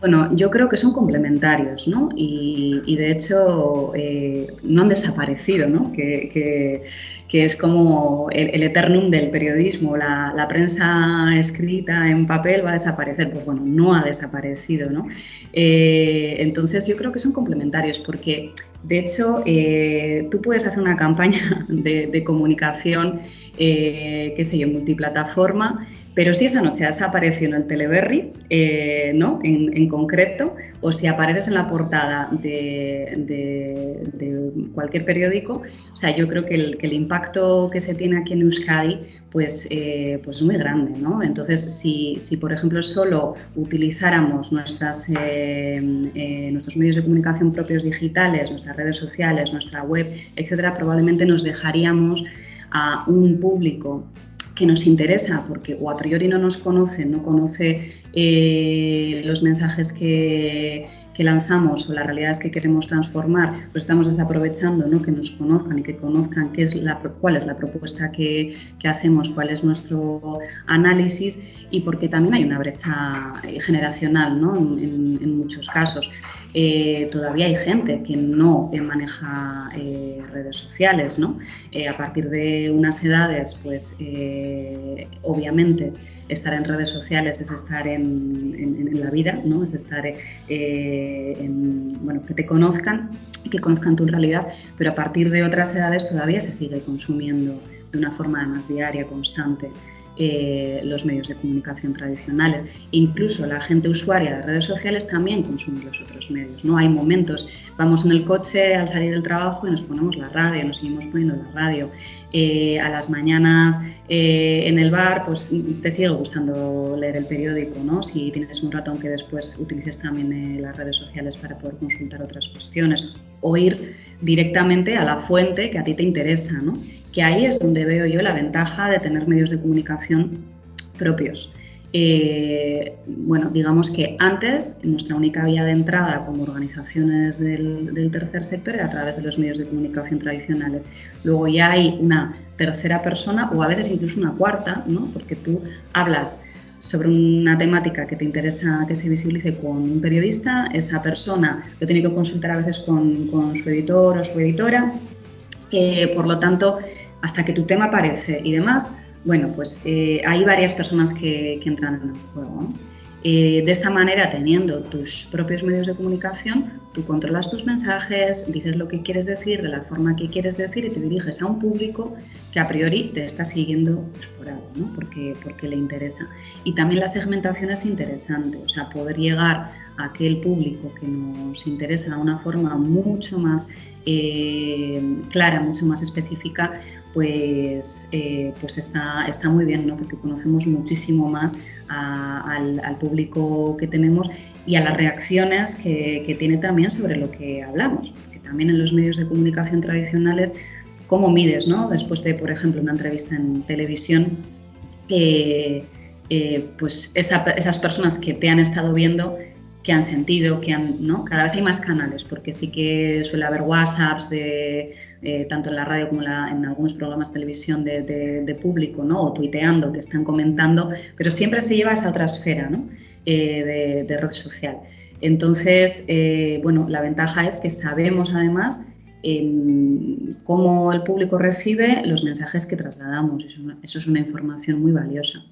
Bueno, yo creo que son complementarios, ¿no? Y, de hecho eh, no han desaparecido, ¿no? Que, es como el, eternum del periodismo. La, prensa escrita en papel va a desaparecer. Pues bueno, no ha desaparecido, ¿no? Eh, entonces yo creo que son complementarios porque, de hecho, eh, tú puedes hacer una campaña de, comunicación, qué sé yo, multiplataforma, pero si esa noche has aparecido en el Teleberry, eh, ¿no? En, concreto, o si apareces en la portada de, cualquier periódico, o sea, yo creo que el, impacto que se tiene aquí en Euskadi pues, eh, pues es muy grande. ¿no? Entonces, si, por ejemplo solo utilizáramos nuestras, eh, nuestros medios de comunicación propios digitales, redes sociales, nuestra web, etcétera, probablemente nos dejaríamos a un público que nos interesa porque o a priori no nos conoce, no conoce eh, los mensajes que, que lanzamos o las realidades que queremos transformar, pues estamos desaprovechando ¿no? que nos conozcan y que conozcan qué es la, cuál es la propuesta que, que hacemos, cuál es nuestro análisis y porque también hay una brecha generacional ¿no? en, muchos casos. Eh, todavía hay gente que no maneja eh, redes sociales, ¿no? Eh, a partir de unas edades, pues obviamente estar en redes sociales es estar en, en, la vida, ¿no? Es estar bueno, que te conozcan que conozcan tu realidad, pero a partir de otras edades todavía se sigue consumiendo de una forma más diaria, constante. Eh, los medios de comunicación tradicionales. Incluso la gente usuaria de redes sociales también consume los otros medios. ¿no? Hay momentos, vamos en el coche al salir del trabajo y nos ponemos la radio, nos seguimos poniendo la radio. Eh, a las mañanas eh, en el bar, pues te sigue gustando leer el periódico, ¿no? Si tienes un ratón que después utilices también las redes sociales para poder consultar otras cuestiones o ir directamente a la fuente que a ti te interesa, ¿no? Que ahí es donde veo yo la ventaja de tener medios de comunicación propios. Eh, bueno, digamos que antes nuestra única vía de entrada como organizaciones del, tercer sector era a través de los medios de comunicación tradicionales. Luego ya hay una tercera persona o a veces incluso una cuarta, ¿no? porque tú hablas sobre una temática que te interesa que se visibilice con un periodista, esa persona lo tiene que consultar a veces con, con su editor o su editora, eh, por lo tanto hasta que tu tema aparece y demás, bueno, pues eh, hay varias personas que, entran en el juego. Eh, de esta manera, teniendo tus propios medios de comunicación, tú controlas tus mensajes, dices lo que quieres decir de la forma que quieres decir y te diriges a un público que a priori te está siguiendo pues, por algo, ¿no? porque, porque le interesa. Y también la segmentación es interesante, o sea, poder llegar aquel público que nos interesa de una forma mucho más eh, clara, mucho más específica, pues, eh, pues está, está muy bien, ¿no? porque conocemos muchísimo más al, público que tenemos y a las reacciones que, tiene también sobre lo que hablamos. Porque también en los medios de comunicación tradicionales, ¿cómo mides? ¿no? Después de, por ejemplo, una entrevista en televisión, eh, pues esas personas que te han estado viendo que han sentido, que han, ¿no? Cada vez hay más canales, porque sí que suele haber WhatsApps, de, eh, tanto en la radio como en algunos programas de televisión de, público, ¿no? O tuiteando, que están comentando, pero siempre se lleva a esa otra esfera, ¿no? Eh, de, red social. Entonces, eh, bueno, la ventaja es que sabemos además cómo el público recibe los mensajes que trasladamos. Eso es una información muy valiosa.